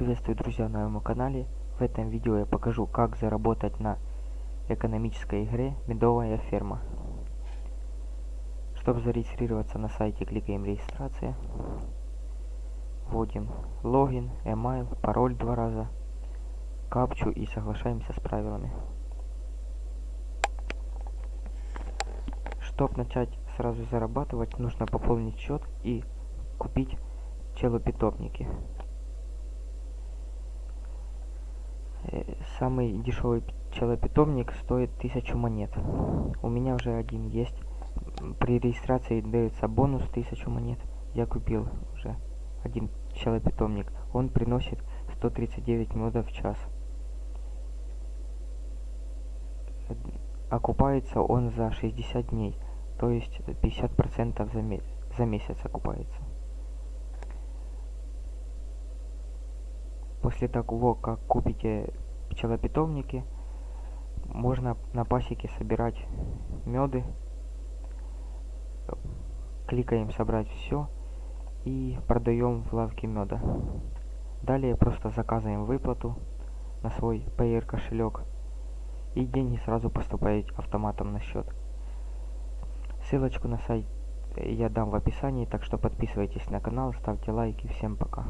Приветствую, друзья, на моем канале. В этом видео я покажу, как заработать на экономической игре «Медовая ферма». Чтобы зарегистрироваться на сайте, кликаем «Регистрация». Вводим логин, email, пароль два раза, капчу и соглашаемся с правилами. Чтобы начать сразу зарабатывать, нужно пополнить счет и купить челопитомники. Самый дешевый пчелопитомник стоит 1000 монет. У меня уже один есть. При регистрации дается бонус 1000 монет. Я купил уже один пчелопитомник. Он приносит 139 медов в час. Окупается он за 60 дней, то есть 50% за, за месяц окупается. После того, как купите пчелопитомники, можно на пасеке собирать меды. Кликаем собрать все и продаем в лавке меда. Далее просто заказываем выплату на свой Payer кошелек и деньги сразу поступают автоматом на счет. Ссылочку на сайт я дам в описании, так что подписывайтесь на канал, ставьте лайки. Всем пока.